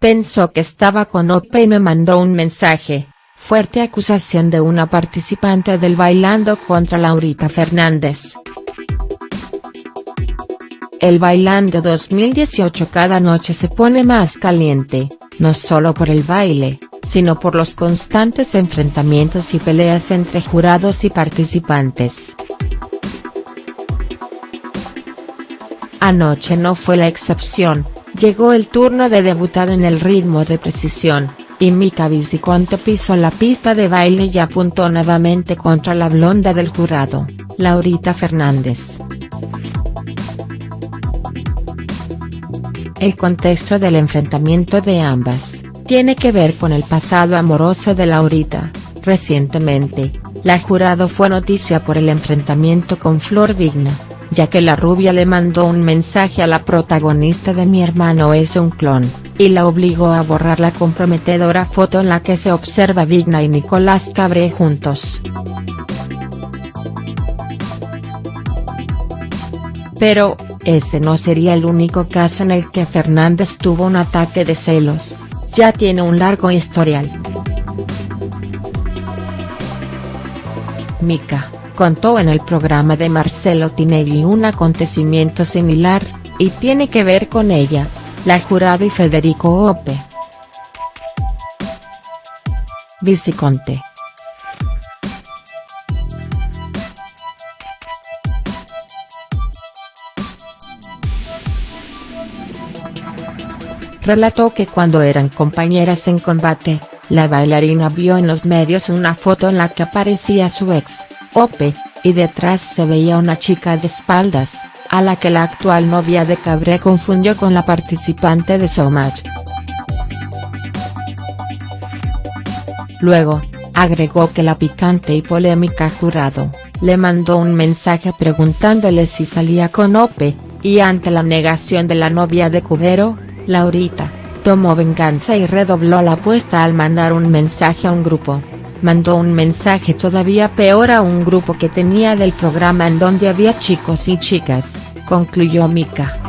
Pensó que estaba con Ope y me mandó un mensaje. Fuerte acusación de una participante del Bailando contra Laurita Fernández. El Bailando 2018 cada noche se pone más caliente, no solo por el baile, sino por los constantes enfrentamientos y peleas entre jurados y participantes. Anoche no fue la excepción, llegó el turno de debutar en el ritmo de precisión, y Mika Viciconte pisó la pista de baile y apuntó nuevamente contra la blonda del jurado, Laurita Fernández. El contexto del enfrentamiento de ambas, tiene que ver con el pasado amoroso de Laurita, recientemente, la jurado fue noticia por el enfrentamiento con Flor Vigna, ya que la rubia le mandó un mensaje a la protagonista de Mi hermano es un clon, y la obligó a borrar la comprometedora foto en la que se observa Vigna y Nicolás Cabré juntos. Pero, ese no sería el único caso en el que Fernández tuvo un ataque de celos, ya tiene un largo historial. Mika contó en el programa de Marcelo Tinelli un acontecimiento similar, y tiene que ver con ella, la jurado y Federico Ope. Viciconte. Relató que cuando eran compañeras en combate, la bailarina vio en los medios una foto en la que aparecía su ex, Ope, y detrás se veía una chica de espaldas, a la que la actual novia de Cabré confundió con la participante de Showmatch. Luego, agregó que la picante y polémica jurado, le mandó un mensaje preguntándole si salía con Ope, y ante la negación de la novia de Cubero, Laurita, tomó venganza y redobló la apuesta al mandar un mensaje a un grupo mandó un mensaje todavía peor a un grupo que tenía del programa en donde había chicos y chicas, concluyó Mika.